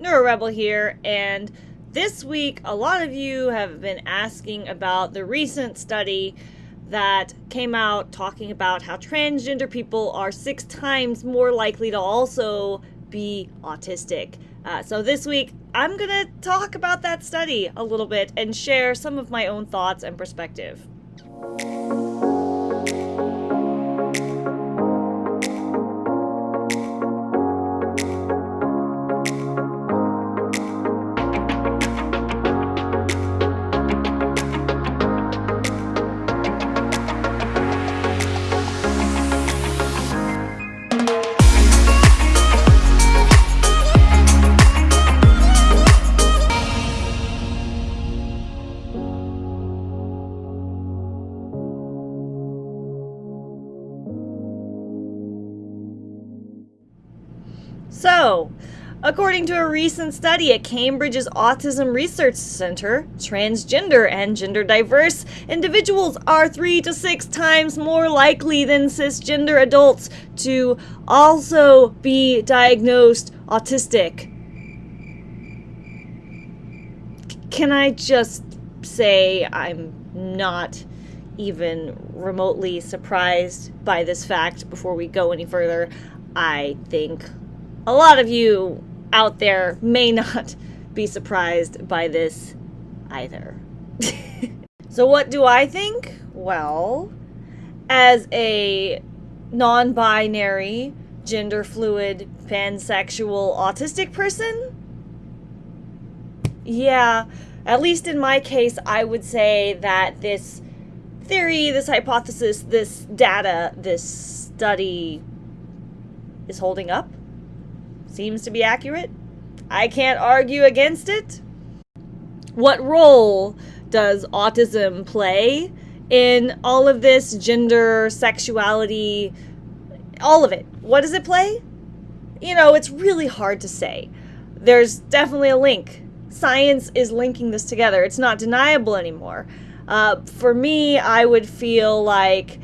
NeuroRebel here, and this week a lot of you have been asking about the recent study that came out talking about how transgender people are six times more likely to also be autistic. Uh, so this week I'm gonna talk about that study a little bit and share some of my own thoughts and perspective. So, according to a recent study at Cambridge's Autism Research Center, transgender and gender diverse individuals are three to six times more likely than cisgender adults to also be diagnosed autistic. Can I just say I'm not even remotely surprised by this fact before we go any further? I think a lot of you out there may not be surprised by this either. so, what do I think? Well, as a non binary, gender fluid, pansexual, autistic person, yeah, at least in my case, I would say that this theory, this hypothesis, this data, this study is holding up seems to be accurate. I can't argue against it. What role does autism play in all of this gender, sexuality, all of it? What does it play? You know, it's really hard to say. There's definitely a link. Science is linking this together. It's not deniable anymore. Uh, for me, I would feel like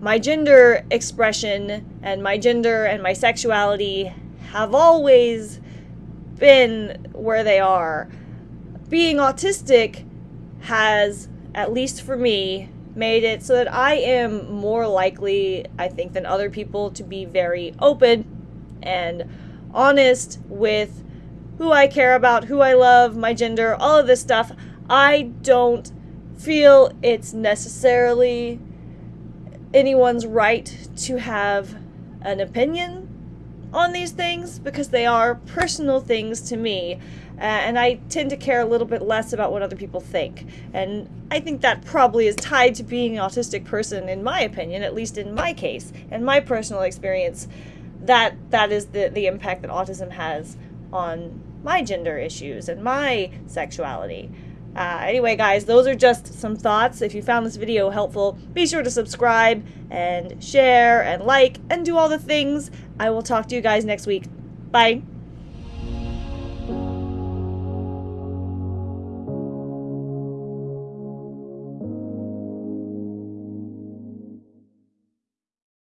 my gender expression and my gender and my sexuality have always been where they are. Being autistic has, at least for me, made it so that I am more likely, I think, than other people to be very open and honest with who I care about, who I love, my gender, all of this stuff. I don't feel it's necessarily anyone's right to have an opinion on these things because they are personal things to me. Uh, and I tend to care a little bit less about what other people think. And I think that probably is tied to being an autistic person, in my opinion, at least in my case, and my personal experience. That that is the, the impact that autism has on my gender issues and my sexuality. Uh, anyway, guys, those are just some thoughts. If you found this video helpful, be sure to subscribe and share and like and do all the things. I will talk to you guys next week. Bye.